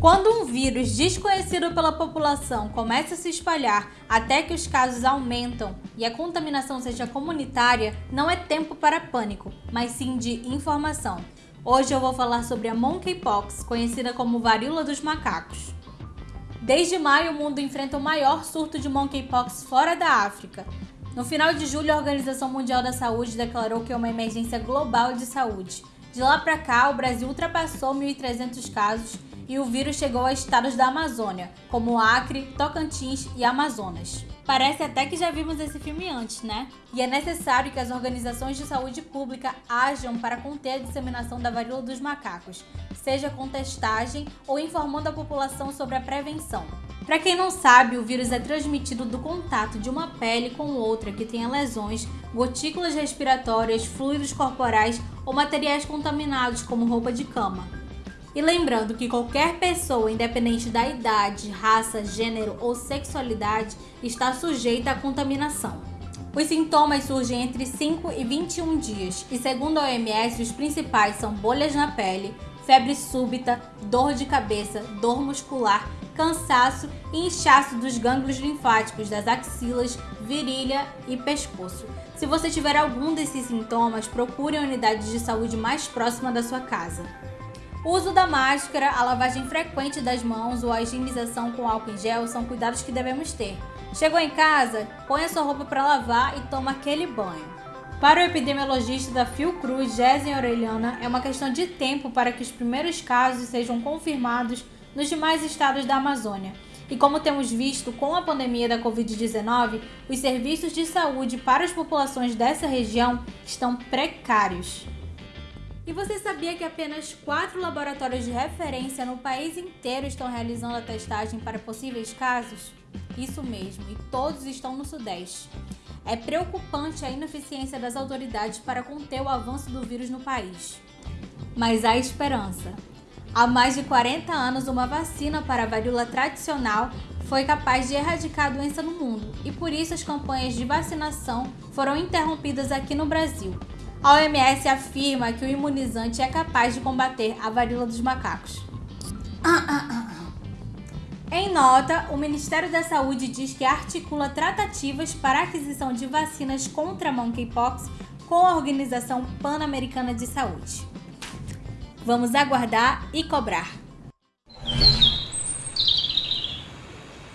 Quando um vírus desconhecido pela população começa a se espalhar até que os casos aumentam e a contaminação seja comunitária, não é tempo para pânico, mas sim de informação. Hoje eu vou falar sobre a monkeypox, conhecida como varíola dos macacos. Desde maio, o mundo enfrenta o maior surto de monkeypox fora da África. No final de julho, a Organização Mundial da Saúde declarou que é uma emergência global de saúde. De lá para cá, o Brasil ultrapassou 1.300 casos e o vírus chegou a estados da Amazônia, como Acre, Tocantins e Amazonas. Parece até que já vimos esse filme antes, né? E é necessário que as organizações de saúde pública ajam para conter a disseminação da varíola dos macacos, seja com testagem ou informando a população sobre a prevenção. Para quem não sabe, o vírus é transmitido do contato de uma pele com outra que tenha lesões, gotículas respiratórias, fluidos corporais ou materiais contaminados, como roupa de cama. E lembrando que qualquer pessoa, independente da idade, raça, gênero ou sexualidade, está sujeita à contaminação. Os sintomas surgem entre 5 e 21 dias, e segundo a OMS, os principais são bolhas na pele, febre súbita, dor de cabeça, dor muscular, cansaço e inchaço dos gânglios linfáticos das axilas, virilha e pescoço. Se você tiver algum desses sintomas, procure a unidade de saúde mais próxima da sua casa. O uso da máscara, a lavagem frequente das mãos ou a higienização com álcool em gel são cuidados que devemos ter. Chegou em casa, põe a sua roupa para lavar e toma aquele banho. Para o epidemiologista da Fiocruz, Jéssica Aureliana, é uma questão de tempo para que os primeiros casos sejam confirmados nos demais estados da Amazônia. E como temos visto com a pandemia da Covid-19, os serviços de saúde para as populações dessa região estão precários. E você sabia que apenas quatro laboratórios de referência no país inteiro estão realizando a testagem para possíveis casos? Isso mesmo, e todos estão no Sudeste. É preocupante a ineficiência das autoridades para conter o avanço do vírus no país. Mas há esperança. Há mais de 40 anos, uma vacina para a varíola tradicional foi capaz de erradicar a doença no mundo, e por isso as campanhas de vacinação foram interrompidas aqui no Brasil. A OMS afirma que o imunizante é capaz de combater a varíola dos macacos. Em nota, o Ministério da Saúde diz que articula tratativas para aquisição de vacinas contra monkeypox com a Organização Pan-Americana de Saúde. Vamos aguardar e cobrar.